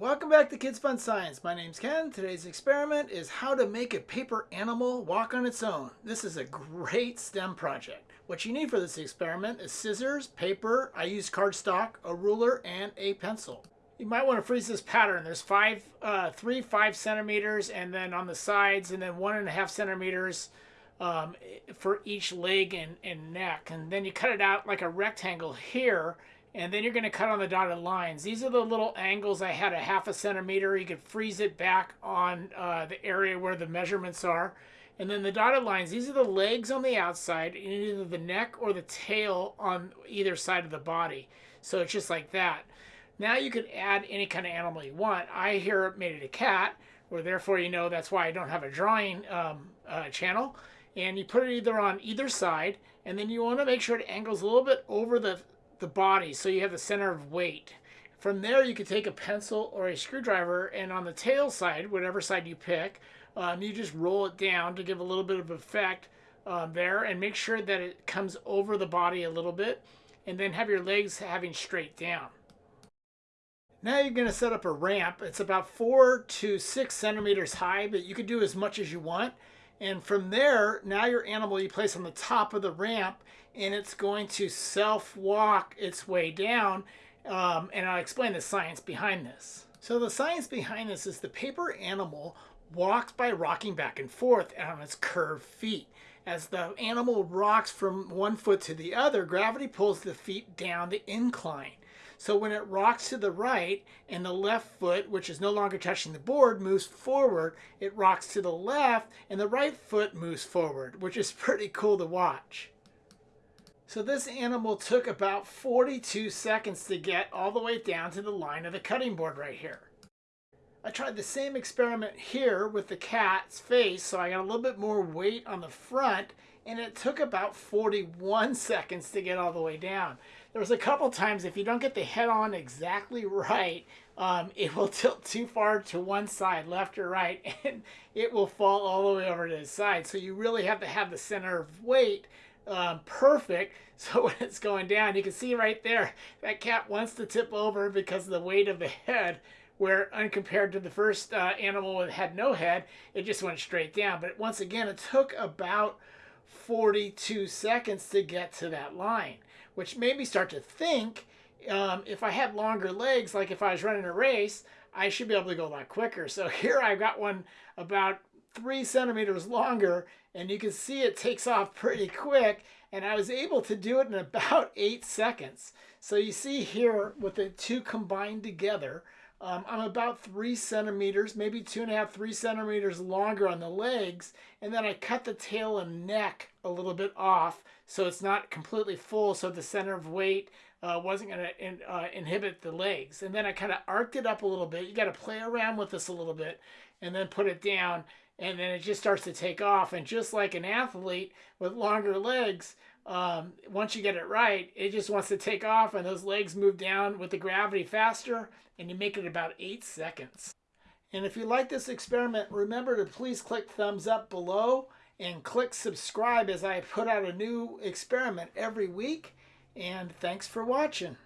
Welcome back to Kids Fun Science. My name's Ken. Today's experiment is how to make a paper animal walk on its own. This is a great STEM project. What you need for this experiment is scissors, paper, I use cardstock, a ruler, and a pencil. You might want to freeze this pattern. There's five, uh, three, five centimeters, and then on the sides, and then one and a half centimeters um, for each leg and, and neck. And then you cut it out like a rectangle here, and then you're going to cut on the dotted lines. These are the little angles I had a half a centimeter. You could freeze it back on uh, the area where the measurements are. And then the dotted lines, these are the legs on the outside, and either the neck or the tail on either side of the body. So it's just like that. Now you can add any kind of animal you want. I here made it a cat, or therefore you know that's why I don't have a drawing um, uh, channel. And you put it either on either side, and then you want to make sure it angles a little bit over the the body so you have the center of weight. From there, you could take a pencil or a screwdriver, and on the tail side, whatever side you pick, um, you just roll it down to give a little bit of effect um, there, and make sure that it comes over the body a little bit, and then have your legs having straight down. Now you're going to set up a ramp. It's about four to six centimeters high, but you can do as much as you want. And from there, now your animal you place on the top of the ramp and it's going to self-walk its way down. Um, and I'll explain the science behind this. So the science behind this is the paper animal walks by rocking back and forth on its curved feet. As the animal rocks from one foot to the other, gravity pulls the feet down the incline. So when it rocks to the right and the left foot, which is no longer touching the board, moves forward, it rocks to the left and the right foot moves forward, which is pretty cool to watch. So this animal took about 42 seconds to get all the way down to the line of the cutting board right here. I tried the same experiment here with the cat's face, so I got a little bit more weight on the front, and it took about 41 seconds to get all the way down there was a couple times if you don't get the head on exactly right, um, it will tilt too far to one side, left or right, and it will fall all the way over to the side. So you really have to have the center of weight um, perfect. So when it's going down, you can see right there, that cat wants to tip over because of the weight of the head where uncompared to the first uh, animal that had no head, it just went straight down. But once again, it took about 42 seconds to get to that line which made me start to think um, if I had longer legs, like if I was running a race, I should be able to go a lot quicker. So here I've got one about three centimeters longer, and you can see it takes off pretty quick, and I was able to do it in about eight seconds. So you see here with the two combined together, um, I'm about three centimeters, maybe two and a half, three centimeters longer on the legs. And then I cut the tail and neck a little bit off so it's not completely full so the center of weight uh, wasn't going to in, uh, inhibit the legs. And then I kind of arced it up a little bit. You got to play around with this a little bit and then put it down. And then it just starts to take off. And just like an athlete with longer legs, um, once you get it right, it just wants to take off and those legs move down with the gravity faster and you make it about eight seconds. And if you like this experiment, remember to please click thumbs up below and click subscribe as I put out a new experiment every week. And thanks for watching.